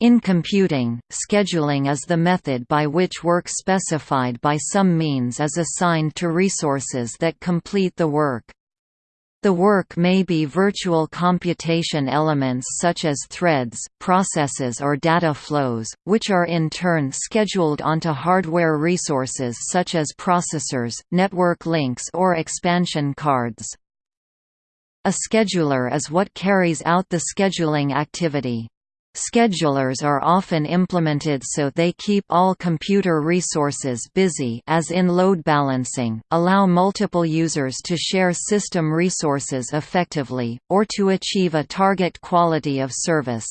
In computing, scheduling is the method by which work specified by some means is assigned to resources that complete the work. The work may be virtual computation elements such as threads, processes or data flows, which are in turn scheduled onto hardware resources such as processors, network links or expansion cards. A scheduler is what carries out the scheduling activity. Schedulers are often implemented so they keep all computer resources busy as in load balancing, allow multiple users to share system resources effectively, or to achieve a target quality of service.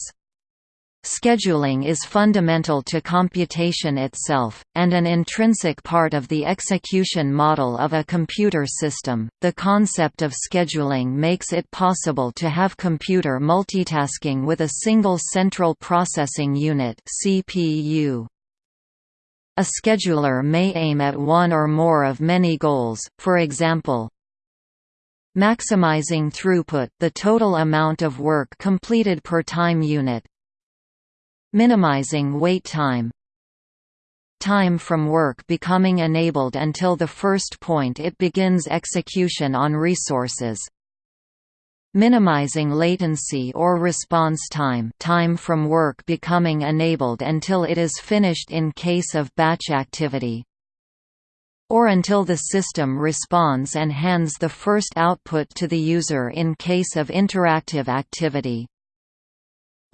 Scheduling is fundamental to computation itself, and an intrinsic part of the execution model of a computer system. The concept of scheduling makes it possible to have computer multitasking with a single central processing unit (CPU). A scheduler may aim at one or more of many goals, for example, maximizing throughput the total amount of work completed per time unit, Minimizing wait time. Time from work becoming enabled until the first point it begins execution on resources. Minimizing latency or response time time from work becoming enabled until it is finished in case of batch activity. Or until the system responds and hands the first output to the user in case of interactive activity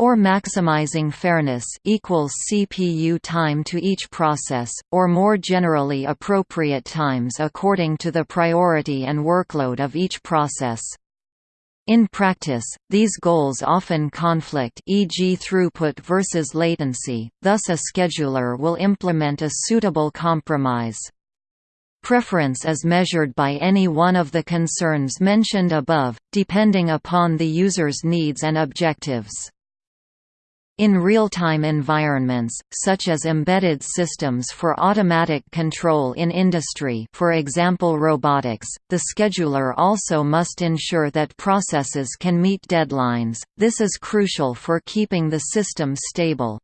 or maximizing fairness equals CPU time to each process, or more generally appropriate times according to the priority and workload of each process. In practice, these goals often conflict e.g. throughput versus latency, thus a scheduler will implement a suitable compromise. Preference is measured by any one of the concerns mentioned above, depending upon the user's needs and objectives. In real-time environments, such as embedded systems for automatic control in industry for example robotics, the scheduler also must ensure that processes can meet deadlines, this is crucial for keeping the system stable.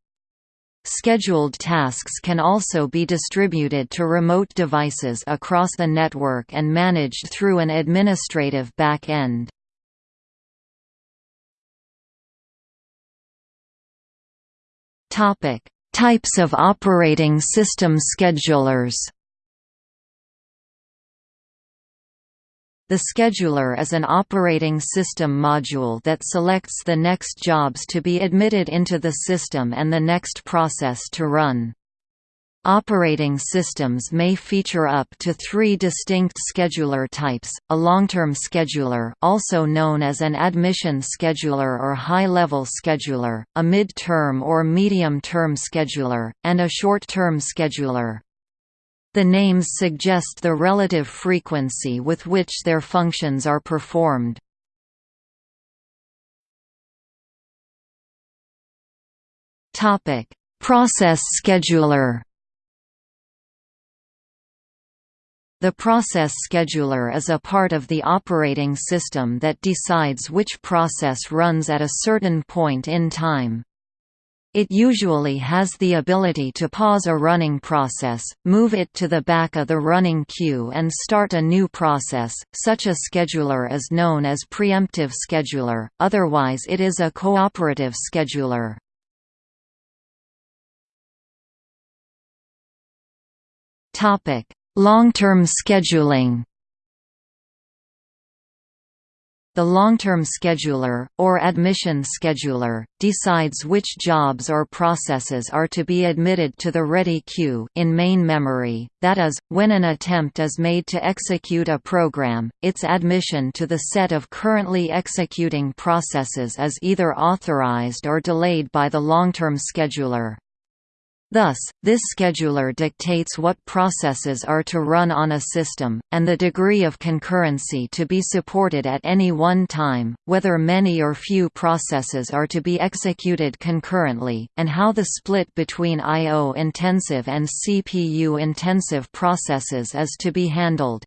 Scheduled tasks can also be distributed to remote devices across the network and managed through an administrative back-end. Topic: Types of operating system schedulers. The scheduler is an operating system module that selects the next jobs to be admitted into the system and the next process to run. Operating systems may feature up to three distinct scheduler types, a long-term scheduler also known as an admission scheduler or high-level scheduler, a mid-term or medium-term scheduler, and a short-term scheduler. The names suggest the relative frequency with which their functions are performed. Process scheduler The process scheduler is a part of the operating system that decides which process runs at a certain point in time. It usually has the ability to pause a running process, move it to the back of the running queue and start a new process. Such a scheduler is known as preemptive scheduler, otherwise it is a cooperative scheduler. Topic: Long-term scheduling The long-term scheduler, or admission scheduler, decides which jobs or processes are to be admitted to the ready queue in main memory, that is, when an attempt is made to execute a program, its admission to the set of currently executing processes is either authorized or delayed by the long-term scheduler. Thus, this scheduler dictates what processes are to run on a system, and the degree of concurrency to be supported at any one time, whether many or few processes are to be executed concurrently, and how the split between I.O.-intensive and CPU-intensive processes is to be handled.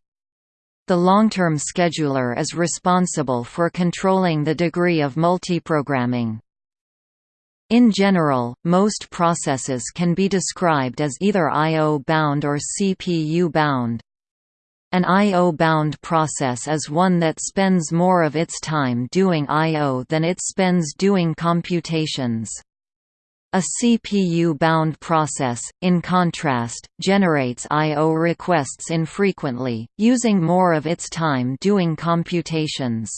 The long-term scheduler is responsible for controlling the degree of multiprogramming. In general, most processes can be described as either I.O.-bound or CPU-bound. An I.O.-bound process is one that spends more of its time doing I.O. than it spends doing computations. A CPU-bound process, in contrast, generates I.O. requests infrequently, using more of its time doing computations.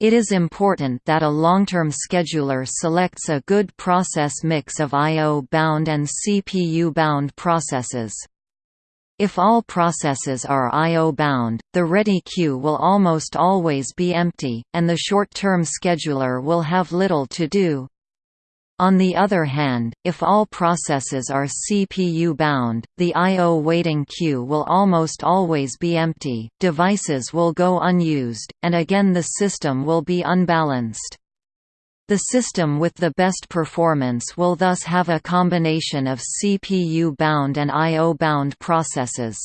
It is important that a long-term scheduler selects a good process mix of I.O.-bound and CPU-bound processes. If all processes are I.O.-bound, the ready queue will almost always be empty, and the short-term scheduler will have little to do. On the other hand, if all processes are CPU-bound, the I.O. waiting queue will almost always be empty, devices will go unused, and again the system will be unbalanced. The system with the best performance will thus have a combination of CPU-bound and I.O.-bound processes.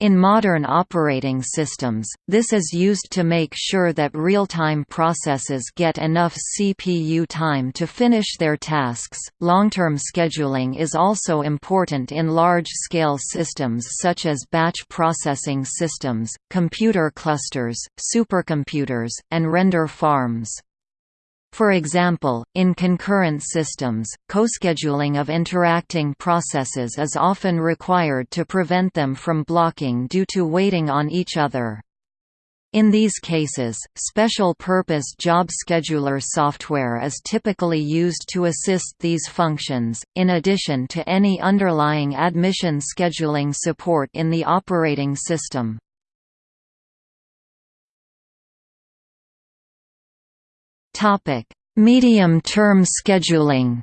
In modern operating systems, this is used to make sure that real-time processes get enough CPU time to finish their tasks. Long-term scheduling is also important in large-scale systems such as batch processing systems, computer clusters, supercomputers, and render farms. For example, in concurrent systems, coscheduling of interacting processes is often required to prevent them from blocking due to waiting on each other. In these cases, special-purpose job scheduler software is typically used to assist these functions, in addition to any underlying admission scheduling support in the operating system. Medium-term scheduling.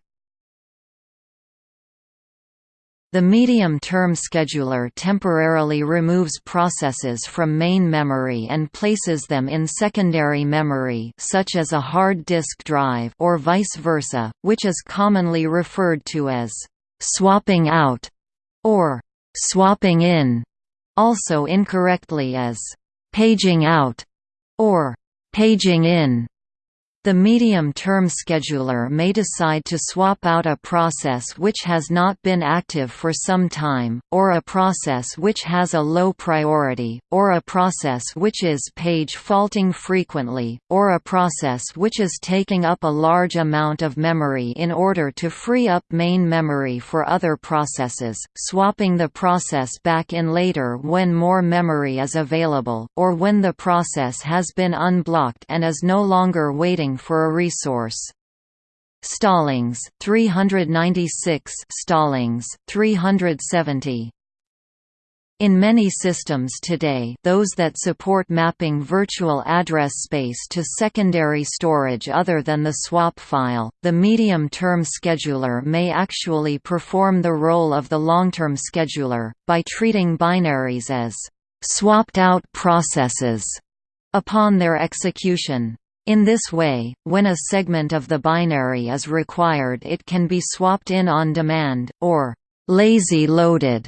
The medium-term scheduler temporarily removes processes from main memory and places them in secondary memory such as a hard disk drive or vice versa, which is commonly referred to as «swapping out» or «swapping in», also incorrectly as «paging out» or «paging in». The medium-term scheduler may decide to swap out a process which has not been active for some time, or a process which has a low priority, or a process which is page faulting frequently, or a process which is taking up a large amount of memory in order to free up main memory for other processes, swapping the process back in later when more memory is available, or when the process has been unblocked and is no longer waiting for a resource. Stallings 396 Stallings 370 in many systems today those that support mapping virtual address space to secondary storage other than the swap file, the medium-term scheduler may actually perform the role of the long-term scheduler, by treating binaries as «swapped-out processes» upon their execution. In this way, when a segment of the binary is required it can be swapped in on demand, or «lazy loaded».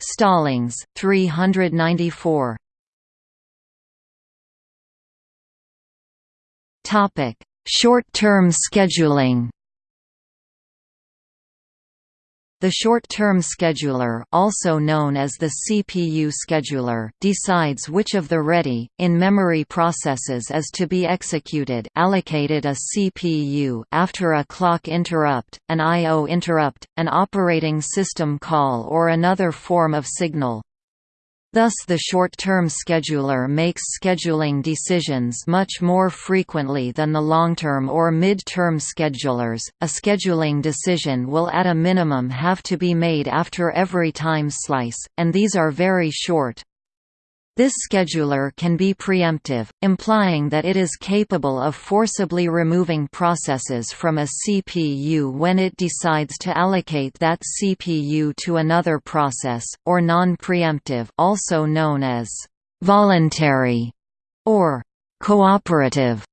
Stallings 394. Short-term scheduling The short-term scheduler also known as the CPU scheduler decides which of the ready, in-memory processes is to be executed allocated a CPU after a clock interrupt, an I.O. interrupt, an operating system call or another form of signal. Thus the short-term scheduler makes scheduling decisions much more frequently than the long-term or mid-term schedulers. A scheduling decision will at a minimum have to be made after every time slice, and these are very short. This scheduler can be preemptive, implying that it is capable of forcibly removing processes from a CPU when it decides to allocate that CPU to another process, or non-preemptive also known as «voluntary» or «cooperative»,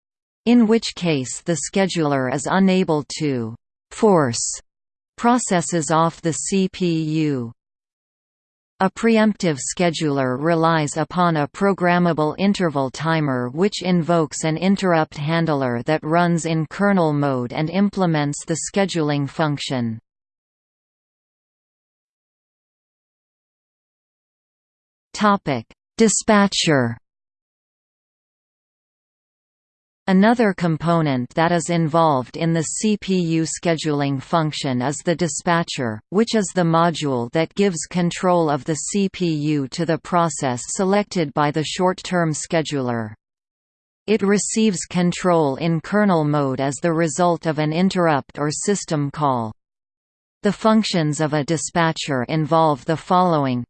in which case the scheduler is unable to «force» processes off the CPU. A preemptive scheduler relies upon a programmable interval timer which invokes an interrupt handler that runs in kernel mode and implements the scheduling function. Dispatcher Another component that is involved in the CPU scheduling function is the dispatcher, which is the module that gives control of the CPU to the process selected by the short-term scheduler. It receives control in kernel mode as the result of an interrupt or system call. The functions of a dispatcher involve the following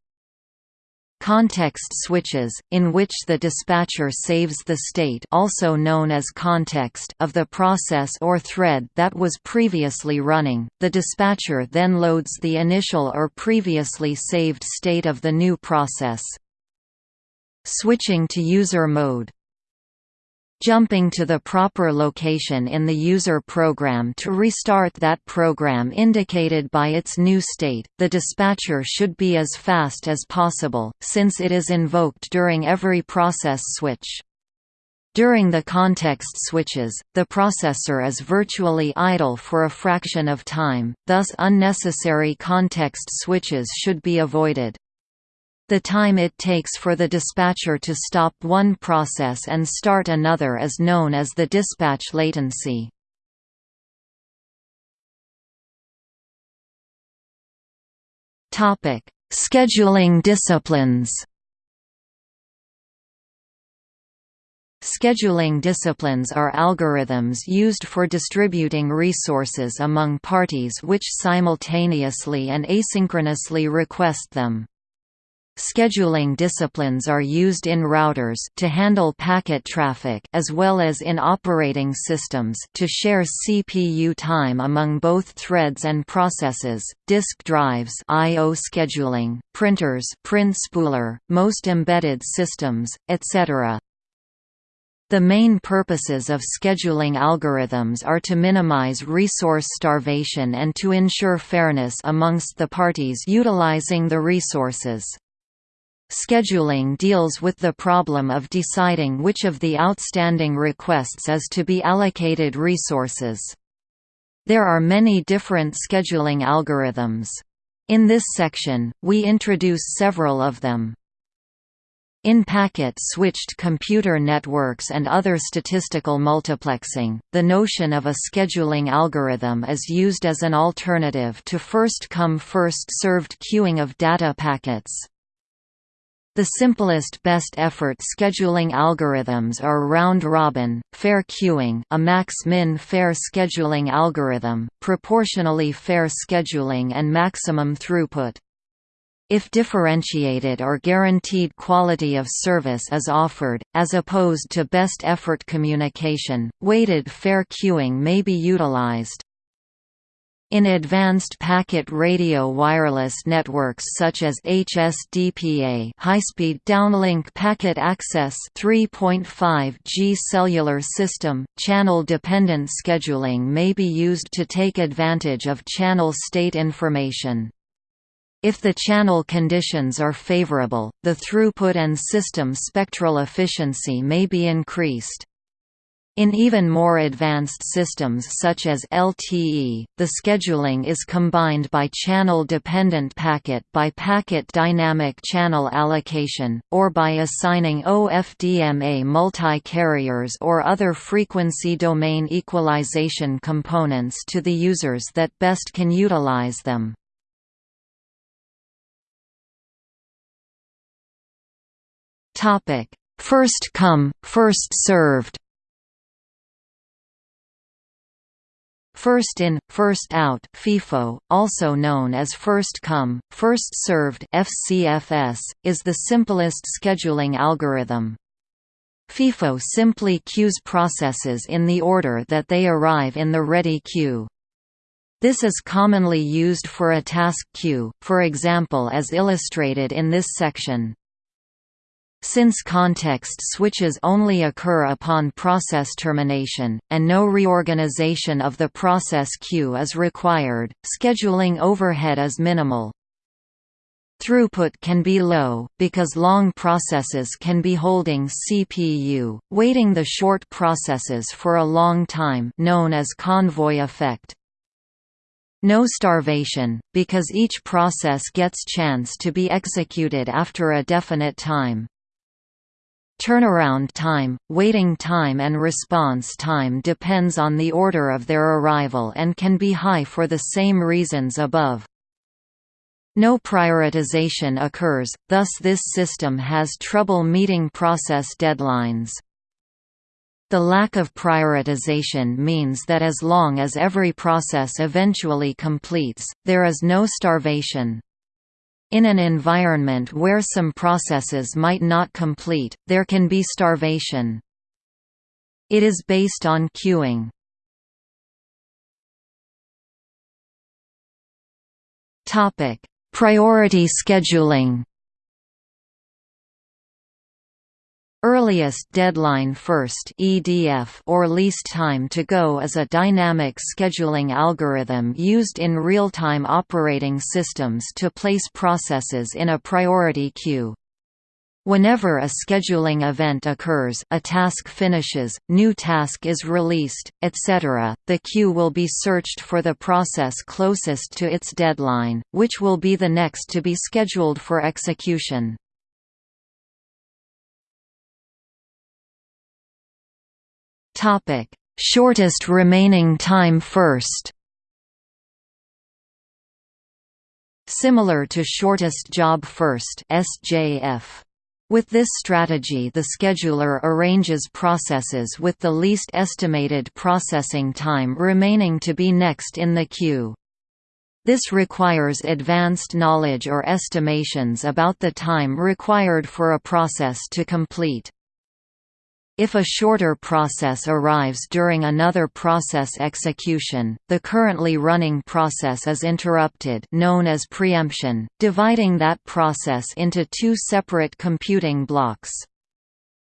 Context switches, in which the dispatcher saves the state also known as context of the process or thread that was previously running, the dispatcher then loads the initial or previously saved state of the new process. Switching to user mode jumping to the proper location in the user program to restart that program indicated by its new state. The dispatcher should be as fast as possible, since it is invoked during every process switch. During the context switches, the processor is virtually idle for a fraction of time, thus unnecessary context switches should be avoided. The time it takes for the dispatcher to stop one process and start another is known as the dispatch latency. Topic: Scheduling disciplines Scheduling disciplines are algorithms used for distributing resources among parties which simultaneously and asynchronously request them. Scheduling disciplines are used in routers to handle packet traffic as well as in operating systems to share CPU time among both threads and processes, disk drives I/O scheduling, printers print spooler, most embedded systems, etc. The main purposes of scheduling algorithms are to minimize resource starvation and to ensure fairness amongst the parties utilizing the resources. Scheduling deals with the problem of deciding which of the outstanding requests is to be allocated resources. There are many different scheduling algorithms. In this section, we introduce several of them. In packet-switched computer networks and other statistical multiplexing, the notion of a scheduling algorithm is used as an alternative to first-come first-served queuing of data packets. The simplest best-effort scheduling algorithms are round-robin, fair queuing a max-min fair scheduling algorithm, proportionally fair scheduling and maximum throughput. If differentiated or guaranteed quality of service is offered, as opposed to best-effort communication, weighted fair queuing may be utilized. In advanced packet radio wireless networks such as HSDPA high-speed downlink packet access 3.5G cellular system, channel-dependent scheduling may be used to take advantage of channel state information. If the channel conditions are favorable, the throughput and system spectral efficiency may be increased. In even more advanced systems such as LTE, the scheduling is combined by channel-dependent packet-by-packet dynamic channel allocation, or by assigning OFDMA multi-carriers or other frequency domain equalization components to the users that best can utilize them. First come, first served First in, first out FIFO, also known as first come, first served FCFS, is the simplest scheduling algorithm. FIFO simply queues processes in the order that they arrive in the ready queue. This is commonly used for a task queue, for example as illustrated in this section. Since context switches only occur upon process termination, and no reorganization of the process queue is required, scheduling overhead is minimal. Throughput can be low, because long processes can be holding CPU, waiting the short processes for a long time known as convoy effect. No starvation, because each process gets chance to be executed after a definite time. Turnaround time, waiting time and response time depends on the order of their arrival and can be high for the same reasons above. No prioritization occurs, thus this system has trouble meeting process deadlines. The lack of prioritization means that as long as every process eventually completes, there is no starvation. In an environment where some processes might not complete, there can be starvation. It is based on queuing. Priority scheduling Earliest deadline first (EDF) or least time to go is a dynamic scheduling algorithm used in real-time operating systems to place processes in a priority queue. Whenever a scheduling event occurs a task finishes, new task is released, etc., the queue will be searched for the process closest to its deadline, which will be the next to be scheduled for execution. Topic: Shortest remaining time first. Similar to shortest job first (SJF). With this strategy the scheduler arranges processes with the least estimated processing time remaining to be next in the queue. This requires advanced knowledge or estimations about the time required for a process to complete. If a shorter process arrives during another process execution, the currently running process is interrupted known as preemption, dividing that process into two separate computing blocks.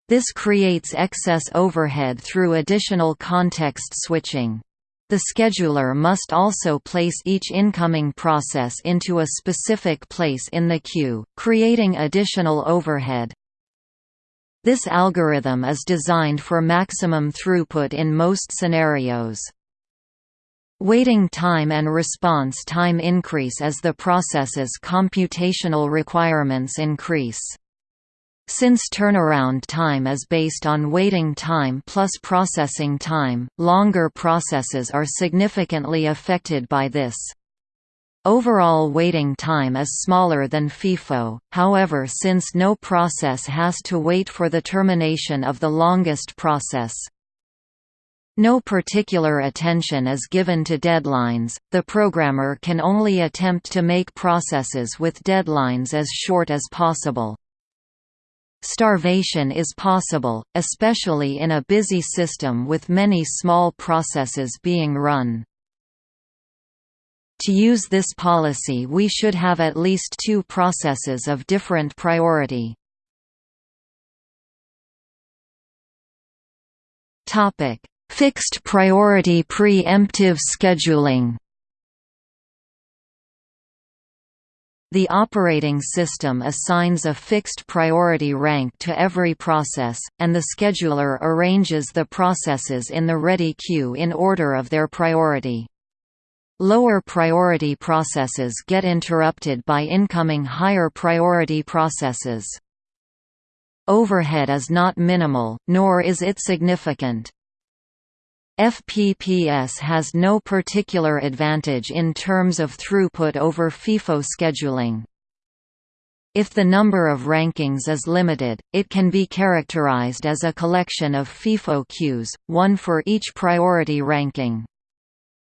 This creates excess overhead through additional context switching. The scheduler must also place each incoming process into a specific place in the queue, creating additional overhead. This algorithm is designed for maximum throughput in most scenarios. Waiting time and response time increase as the process's computational requirements increase. Since turnaround time is based on waiting time plus processing time, longer processes are significantly affected by this. Overall waiting time is smaller than FIFO, however since no process has to wait for the termination of the longest process. No particular attention is given to deadlines, the programmer can only attempt to make processes with deadlines as short as possible. Starvation is possible, especially in a busy system with many small processes being run. To use this policy we should have at least two processes of different priority. Fixed priority pre-emptive scheduling The operating system assigns a fixed priority rank to every process, and the scheduler arranges the processes in the ready queue in order of their priority. Lower priority processes get interrupted by incoming higher priority processes. Overhead is not minimal, nor is it significant. FPPS has no particular advantage in terms of throughput over FIFO scheduling. If the number of rankings is limited, it can be characterized as a collection of FIFO queues, one for each priority ranking.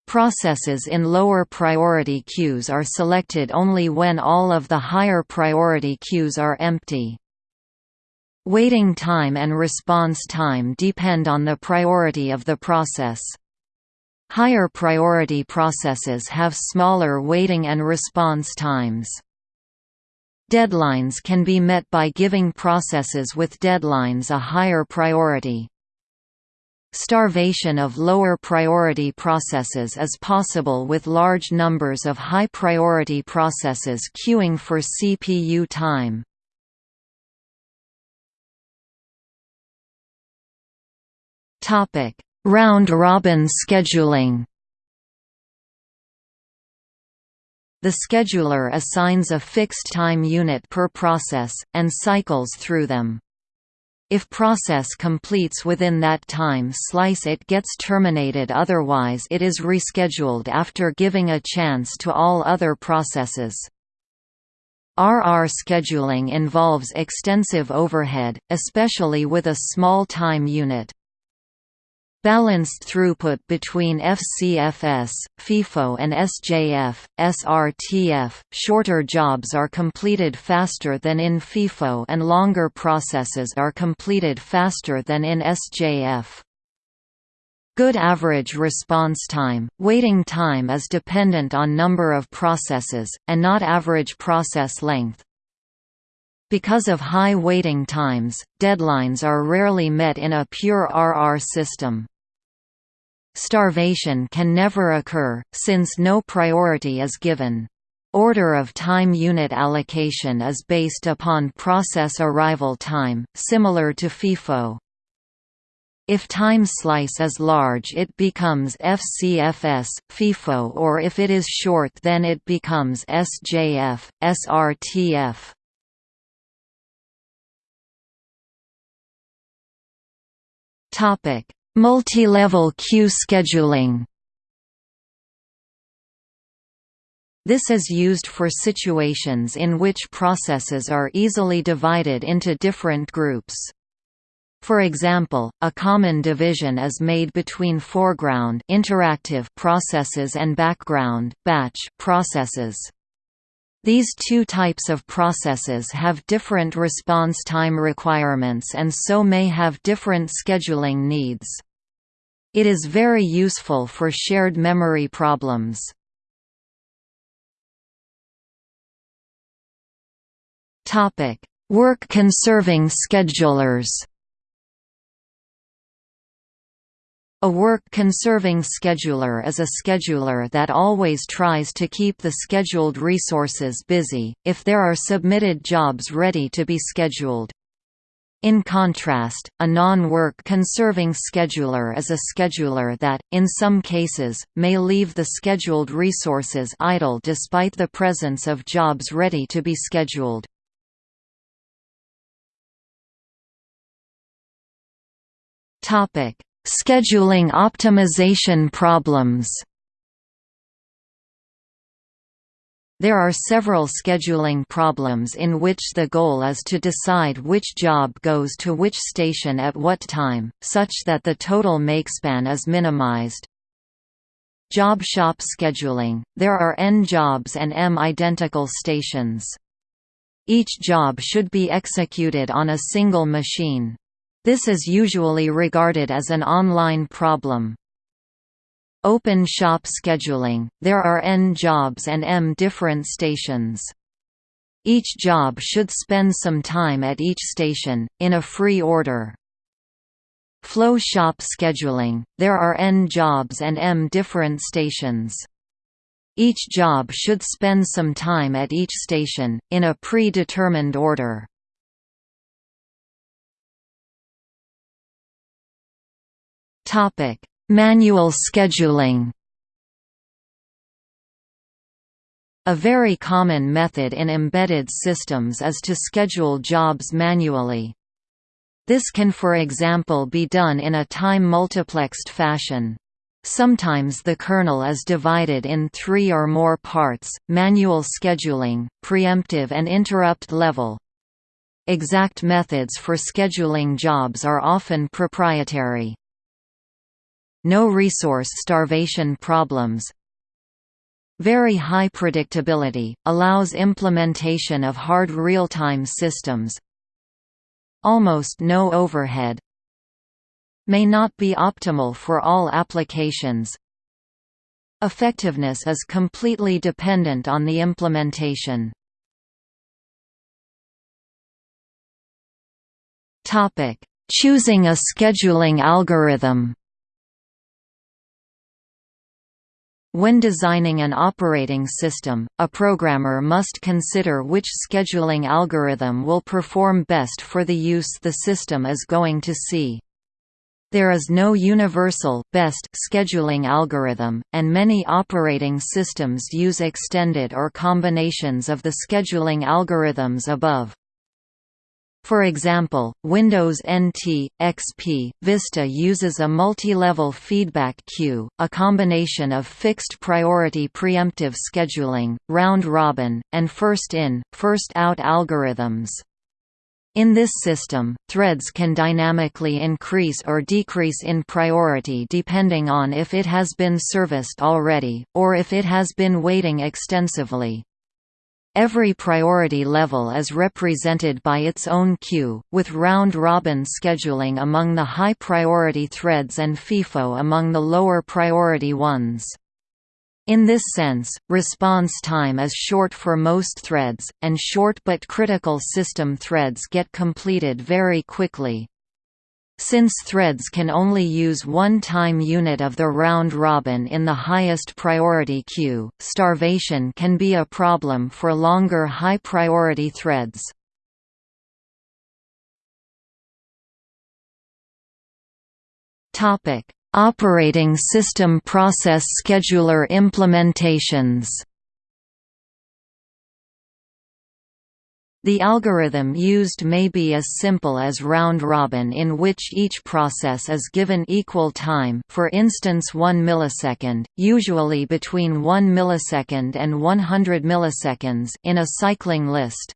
Processes in lower priority queues are selected only when all of the higher priority queues are empty. Waiting time and response time depend on the priority of the process. Higher priority processes have smaller waiting and response times. Deadlines can be met by giving processes with deadlines a higher priority. Starvation of lower priority processes is possible with large numbers of high priority processes queuing for CPU time. Topic: Round-robin scheduling The scheduler assigns a fixed time unit per process, and cycles through them. If process completes within that time slice it gets terminated otherwise it is rescheduled after giving a chance to all other processes. RR scheduling involves extensive overhead, especially with a small time unit. Balanced throughput between FCFS, FIFO and SJF, SRTF, shorter jobs are completed faster than in FIFO and longer processes are completed faster than in SJF. Good average response time, waiting time is dependent on number of processes, and not average process length. Because of high waiting times, deadlines are rarely met in a pure RR system. Starvation can never occur, since no priority is given. Order of time unit allocation is based upon process arrival time, similar to FIFO. If time slice is large it becomes FCFS, FIFO or if it is short then it becomes SJF, SRTF. Topic: Multi-level queue scheduling This is used for situations in which processes are easily divided into different groups. For example, a common division is made between foreground interactive processes and background batch processes. These two types of processes have different response time requirements and so may have different scheduling needs. It is very useful for shared memory problems. Work-conserving schedulers A work-conserving scheduler is a scheduler that always tries to keep the scheduled resources busy, if there are submitted jobs ready to be scheduled. In contrast, a non-work conserving scheduler is a scheduler that, in some cases, may leave the scheduled resources idle despite the presence of jobs ready to be scheduled. Scheduling optimization problems There are several scheduling problems in which the goal is to decide which job goes to which station at what time, such that the total makespan is minimized. Job shop scheduling – There are n jobs and m identical stations. Each job should be executed on a single machine. This is usually regarded as an online problem. Open shop scheduling – There are n jobs and m different stations. Each job should spend some time at each station, in a free order. Flow shop scheduling – There are n jobs and m different stations. Each job should spend some time at each station, in a pre-determined order. Topic: Manual scheduling A very common method in embedded systems is to schedule jobs manually. This can for example be done in a time-multiplexed fashion. Sometimes the kernel is divided in three or more parts, manual scheduling, preemptive and interrupt level. Exact methods for scheduling jobs are often proprietary no resource starvation problems. Very high predictability, allows implementation of hard real-time systems. Almost no overhead. May not be optimal for all applications. Effectiveness is completely dependent on the implementation. Choosing a scheduling algorithm When designing an operating system, a programmer must consider which scheduling algorithm will perform best for the use the system is going to see. There is no universal, best scheduling algorithm, and many operating systems use extended or combinations of the scheduling algorithms above. For example, Windows NT, XP, Vista uses a multi-level feedback queue, a combination of fixed priority preemptive scheduling, round-robin, and first-in, first-out algorithms. In this system, threads can dynamically increase or decrease in priority depending on if it has been serviced already, or if it has been waiting extensively. Every priority level is represented by its own queue, with round-robin scheduling among the high-priority threads and FIFO among the lower priority ones. In this sense, response time is short for most threads, and short but critical system threads get completed very quickly. Since threads can only use one time unit of the round robin in the highest priority queue, starvation can be a problem for longer high priority threads. Operating system process scheduler implementations The algorithm used may be as simple as round-robin in which each process is given equal time for instance 1 millisecond, usually between 1 millisecond and 100 milliseconds in a cycling list.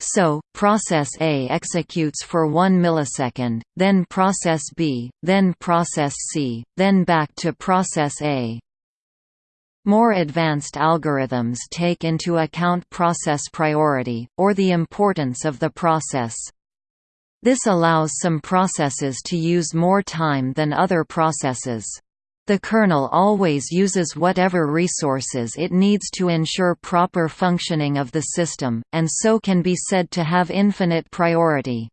So, process A executes for 1 millisecond, then process B, then process C, then back to process A. More advanced algorithms take into account process priority, or the importance of the process. This allows some processes to use more time than other processes. The kernel always uses whatever resources it needs to ensure proper functioning of the system, and so can be said to have infinite priority.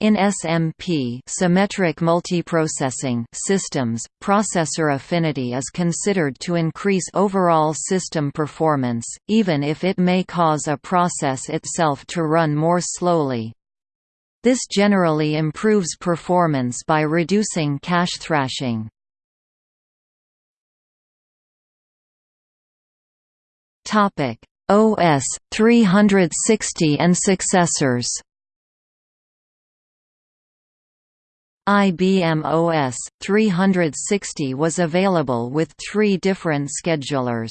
In SMP symmetric multiprocessing systems, processor affinity is considered to increase overall system performance, even if it may cause a process itself to run more slowly. This generally improves performance by reducing cache thrashing. OS 360 and successors IBM OS 360 was available with three different schedulers.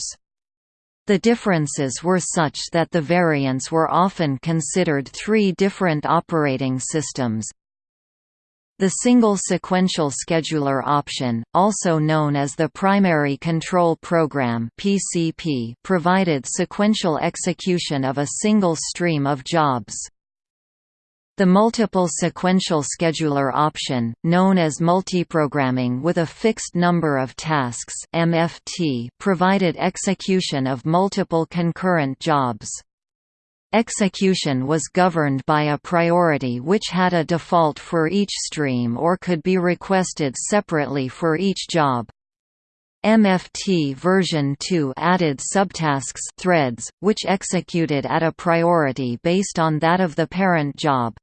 The differences were such that the variants were often considered three different operating systems. The single sequential scheduler option, also known as the Primary Control Program (PCP), provided sequential execution of a single stream of jobs. The multiple sequential scheduler option, known as multiprogramming with a fixed number of tasks MFT, provided execution of multiple concurrent jobs. Execution was governed by a priority which had a default for each stream or could be requested separately for each job. MFT version 2 added subtasks threads, which executed at a priority based on that of the parent job.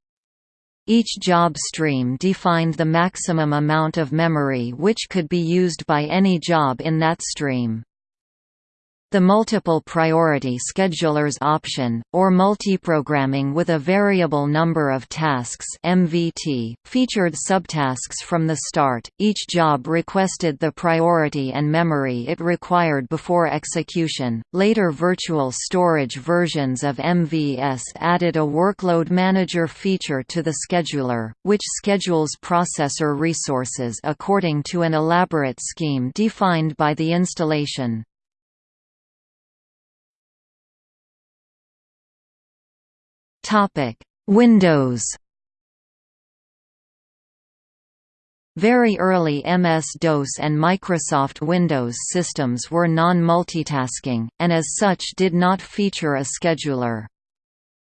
Each job stream defined the maximum amount of memory which could be used by any job in that stream. The multiple priority schedulers option, or multiprogramming with a variable number of tasks MVT, featured subtasks from the start. Each job requested the priority and memory it required before execution. Later virtual storage versions of MVS added a workload manager feature to the scheduler, which schedules processor resources according to an elaborate scheme defined by the installation. Topic: Windows. Very early MS-DOS and Microsoft Windows systems were non-multitasking, and as such did not feature a scheduler.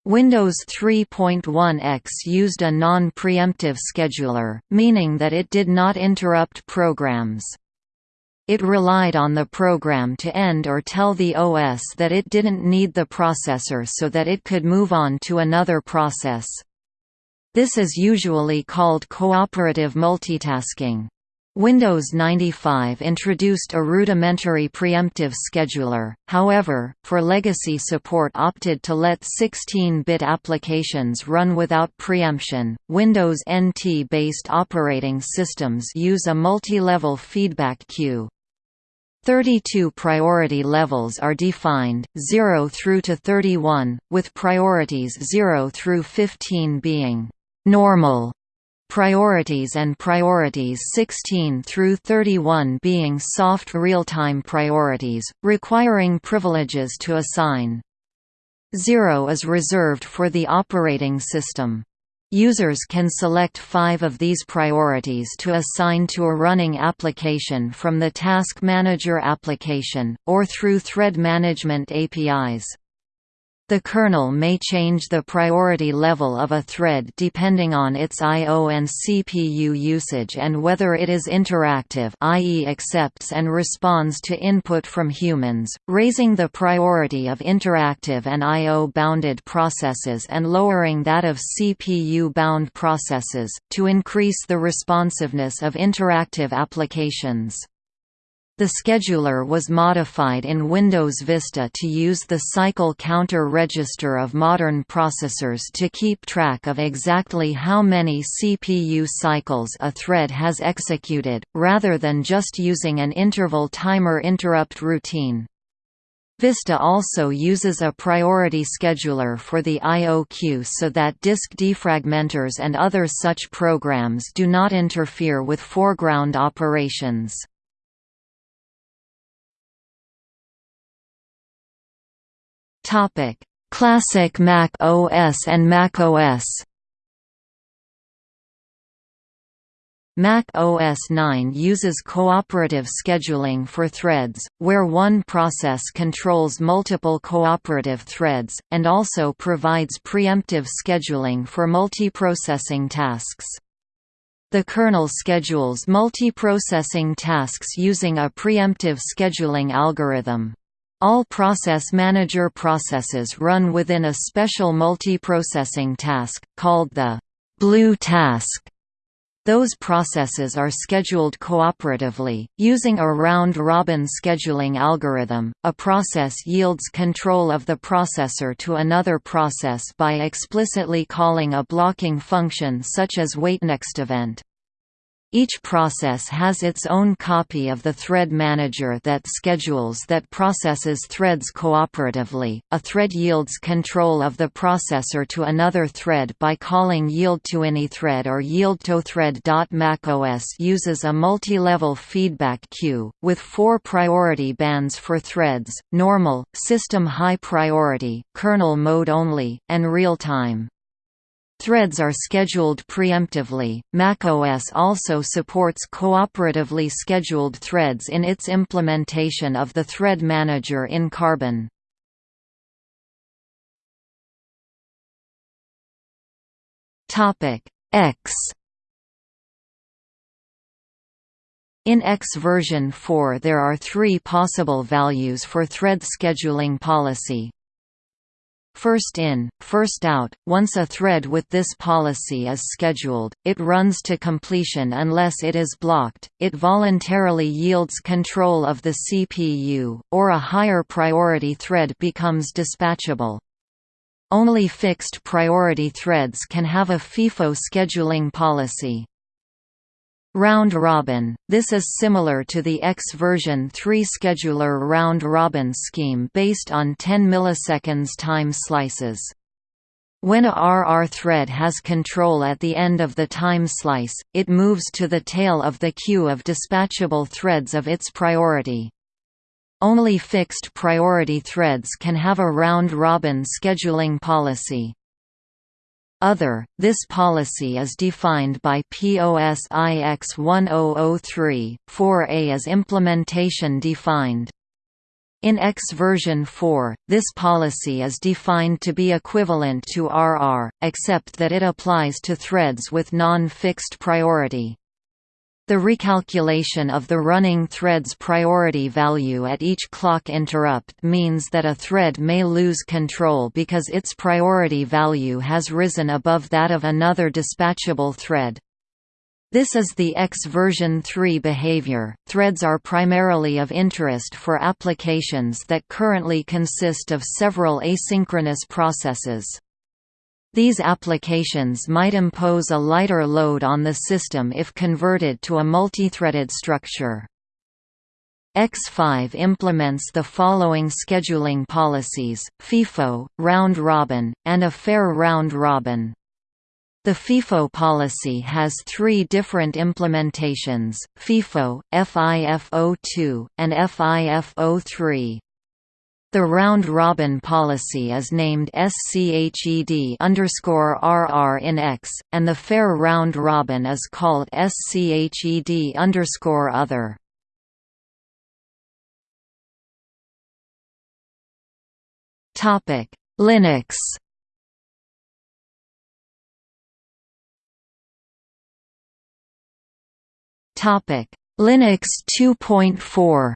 Windows 3.1x used a non-preemptive scheduler, meaning that it did not interrupt programs. It relied on the program to end or tell the OS that it didn't need the processor so that it could move on to another process. This is usually called cooperative multitasking. Windows 95 introduced a rudimentary preemptive scheduler, however, for legacy support opted to let 16-bit applications run without preemption. Windows NT-based operating systems use a multi-level feedback queue. 32 priority levels are defined, 0 through to 31, with priorities 0 through 15 being normal priorities and priorities 16 through 31 being soft real-time priorities, requiring privileges to assign. Zero is reserved for the operating system. Users can select five of these priorities to assign to a running application from the Task Manager application, or through thread management APIs. The kernel may change the priority level of a thread depending on its I.O. and CPU usage and whether it is interactive i.e. accepts and responds to input from humans, raising the priority of interactive and I.O.-bounded processes and lowering that of CPU-bound processes, to increase the responsiveness of interactive applications. The scheduler was modified in Windows Vista to use the cycle counter register of modern processors to keep track of exactly how many CPU cycles a thread has executed, rather than just using an interval timer interrupt routine. Vista also uses a priority scheduler for the I.O. queue so that disk defragmenters and other such programs do not interfere with foreground operations. Topic: Classic Mac OS and Mac OS. Mac OS 9 uses cooperative scheduling for threads, where one process controls multiple cooperative threads, and also provides preemptive scheduling for multiprocessing tasks. The kernel schedules multiprocessing tasks using a preemptive scheduling algorithm. All Process Manager processes run within a special multiprocessing task, called the blue task. Those processes are scheduled cooperatively, using a round-robin scheduling algorithm. A process yields control of the processor to another process by explicitly calling a blocking function such as waitNextEvent. Each process has its own copy of the thread manager that schedules that processes threads cooperatively. A thread yields control of the processor to another thread by calling yield to any thread or yield to thread. macOS uses a multi-level feedback queue with four priority bands for threads: normal, system high priority, kernel mode only, and real-time. Threads are scheduled preemptively. macOS also supports cooperatively scheduled threads in its implementation of the Thread Manager in Carbon. Topic X In X version 4 there are three possible values for thread scheduling policy, First in, first out, once a thread with this policy is scheduled, it runs to completion unless it is blocked, it voluntarily yields control of the CPU, or a higher priority thread becomes dispatchable. Only fixed priority threads can have a FIFO scheduling policy. Round robin – This is similar to the X version 3 scheduler round robin scheme based on 10 milliseconds time slices. When a RR thread has control at the end of the time slice, it moves to the tail of the queue of dispatchable threads of its priority. Only fixed priority threads can have a round-robin scheduling policy. Other, this policy is defined by POS IX 1003, 4A is implementation defined. In X version 4, this policy is defined to be equivalent to RR, except that it applies to threads with non-fixed priority. The recalculation of the running thread's priority value at each clock interrupt means that a thread may lose control because its priority value has risen above that of another dispatchable thread. This is the X version 3 behavior. Threads are primarily of interest for applications that currently consist of several asynchronous processes. These applications might impose a lighter load on the system if converted to a multithreaded structure. X5 implements the following scheduling policies, FIFO, round-robin, and a fair round-robin. The FIFO policy has three different implementations, FIFO, FIFO2, and FIFO3. The round-robin policy is named SCHED underscore RR in X, and the fair round-robin is called SCHED underscore other. Topic: Linux. Topic: Linux 2.4.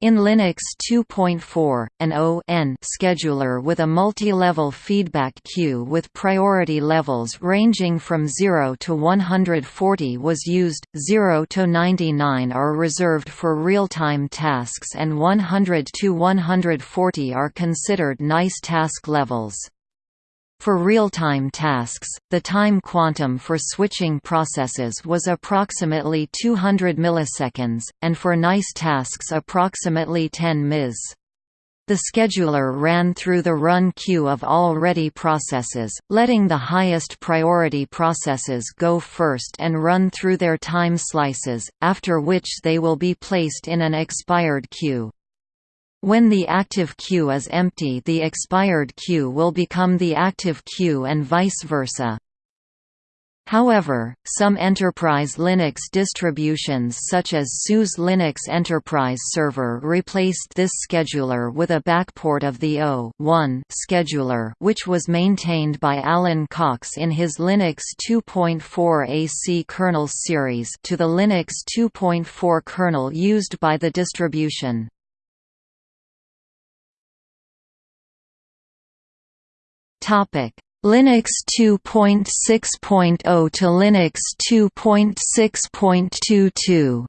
In Linux 2.4, an O(n) scheduler with a multi-level feedback queue with priority levels ranging from 0 to 140 was used, 0 to 99 are reserved for real-time tasks and 100 to 140 are considered nice task levels. For real-time tasks, the time quantum for switching processes was approximately 200 milliseconds, and for nice tasks approximately 10 ms. The scheduler ran through the run queue of all ready processes, letting the highest priority processes go first and run through their time slices, after which they will be placed in an expired queue. When the active queue is empty the expired queue will become the active queue and vice versa. However, some enterprise Linux distributions such as SUSE Linux Enterprise Server replaced this scheduler with a backport of the O scheduler which was maintained by Alan Cox in his Linux 2.4 AC kernel series to the Linux 2.4 kernel used by the distribution. Topic: Linux 2.6.0 to Linux 2.6.22.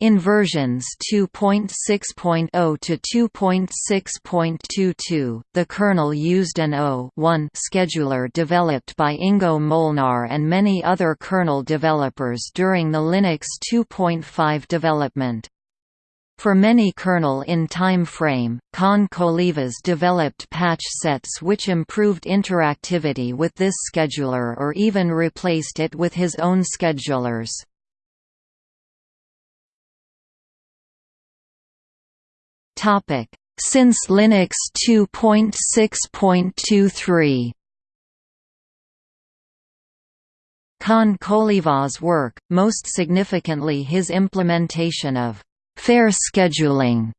In versions 2.6.0 to 2.6.22, the kernel used an O1 scheduler developed by Ingo Molnar and many other kernel developers during the Linux 2.5 development. For many kernel in time frame, Con Kolivas developed patch sets which improved interactivity with this scheduler or even replaced it with his own schedulers. Since Linux 2.6.23 Con Kolivas' work, most significantly his implementation of fair scheduling,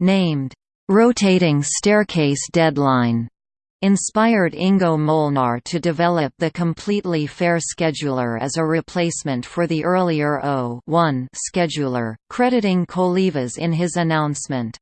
named rotating staircase deadline, inspired Ingo Molnar to develop the completely fair scheduler as a replacement for the earlier O1 scheduler, crediting Kolivas in his announcement.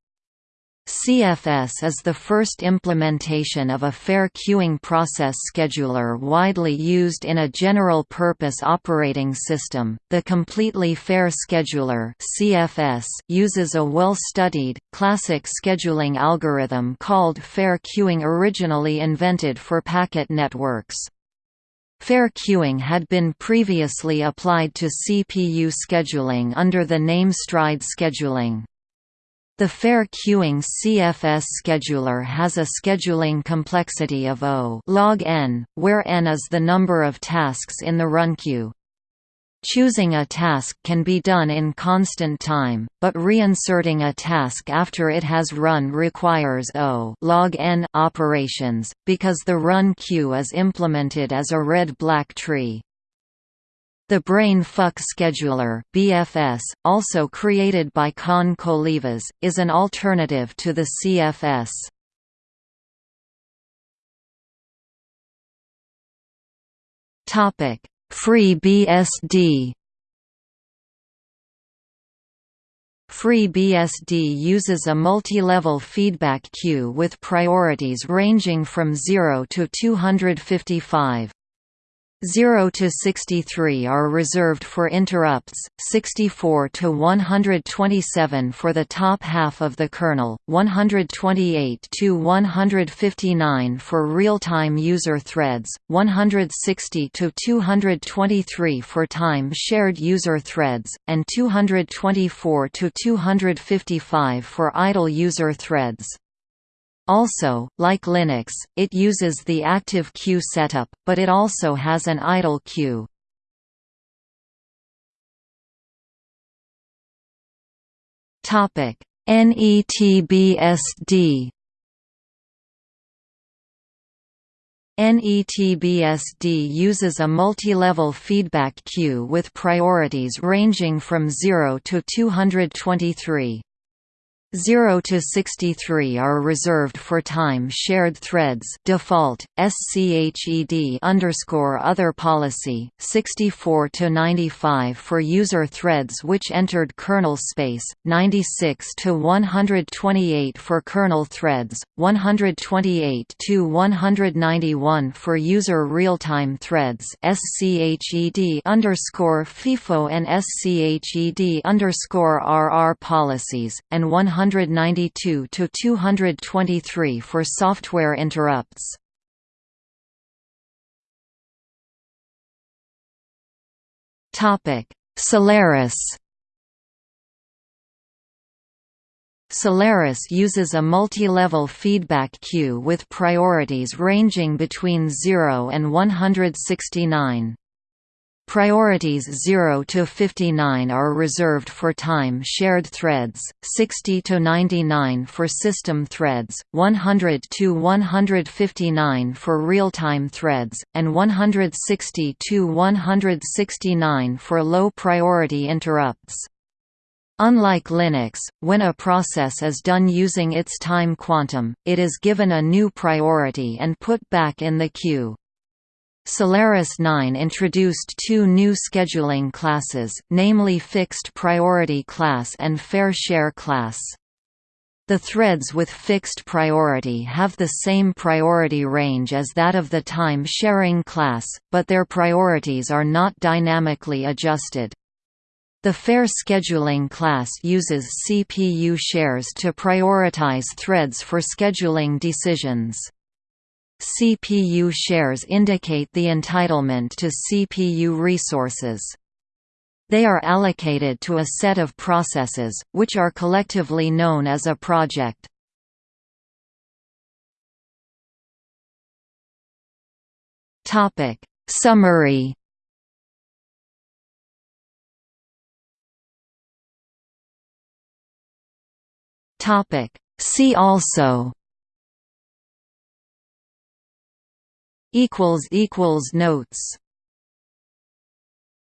CFS is the first implementation of a fair queuing process scheduler widely used in a general-purpose operating system. The completely fair scheduler (CFS) uses a well-studied, classic scheduling algorithm called fair queuing originally invented for packet networks. Fair queuing had been previously applied to CPU scheduling under the name Stride scheduling. The fair queuing CFS scheduler has a scheduling complexity of O log n, where n is the number of tasks in the run queue. Choosing a task can be done in constant time, but reinserting a task after it has run requires O log n operations, because the run queue is implemented as a red-black tree. The Brain Fuck Scheduler (BFS), also created by Con Kolivas, is an alternative to the CFS. Topic: FreeBSD. FreeBSD uses a multi-level feedback queue with priorities ranging from 0 to 255. 0 to 63 are reserved for interrupts, 64 to 127 for the top half of the kernel, 128 to 159 for real-time user threads, 160 to 223 for time-shared user threads, and 224 to 255 for idle user threads. Also, like Linux, it uses the active queue setup, but it also has an idle queue. Topic: NETBSD NETBSD uses a multi-level feedback queue with priorities ranging from 0 to 223. 0 to 63 are reserved for time shared threads default sched underscore other policy 64 to 95 for user threads which entered kernel space 96 to 128 for kernel threads 128 to 191 for user real-time threads sched underscore FIFO and sched underscore RR policies and 100 192 to 223 for software interrupts. Solaris. Solaris uses a multi-level feedback queue with priorities ranging between 0 and 169. Priorities 0 to 59 are reserved for time-shared threads, 60 to 99 for system threads, 100 to 159 for real-time threads, and 160 to 169 for low-priority interrupts. Unlike Linux, when a process is done using its time quantum, it is given a new priority and put back in the queue. Solaris 9 introduced two new scheduling classes, namely Fixed Priority Class and Fair Share Class. The threads with fixed priority have the same priority range as that of the time-sharing class, but their priorities are not dynamically adjusted. The fair scheduling class uses CPU shares to prioritize threads for scheduling decisions. CPU shares indicate the entitlement to CPU resources. They are allocated to a set of processes, which are collectively known as a project. Summary See also equals equals notes